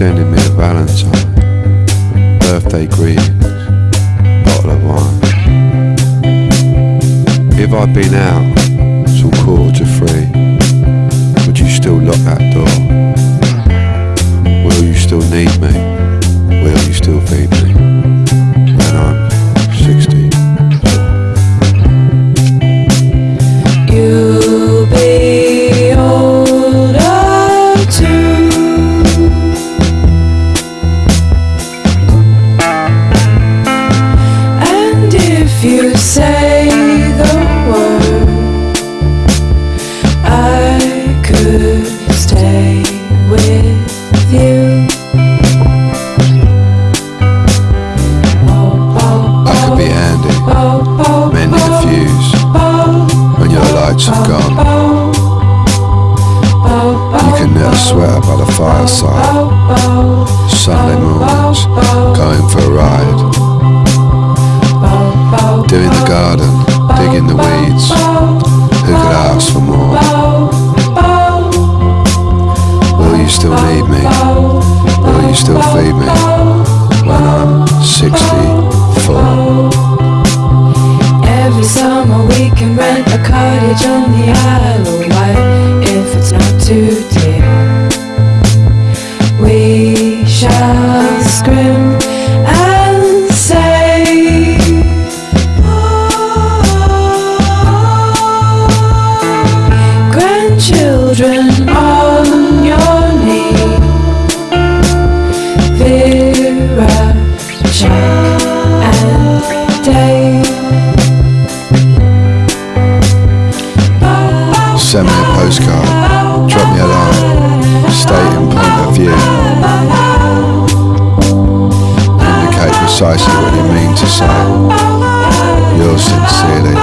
sending me a valentine, birthday greetings, bottle of wine. If I'd been out till quarter to three, if you say the word, I could stay with you. I could be handy, mending the fuse when your lights have gone. You can knit a sweater by the fireside. Sunday mornings, going for a ride. Doing the garden, digging the weeds. Who could ask for more? Will you still need me? Will you still feed me when I'm 64? Every summer we can rent a cottage on the Isle of Wight if it's not too dear. We shall scream postcard, drop me a line, stating point of view. Indicate precisely what you mean to say. Yours sincerely,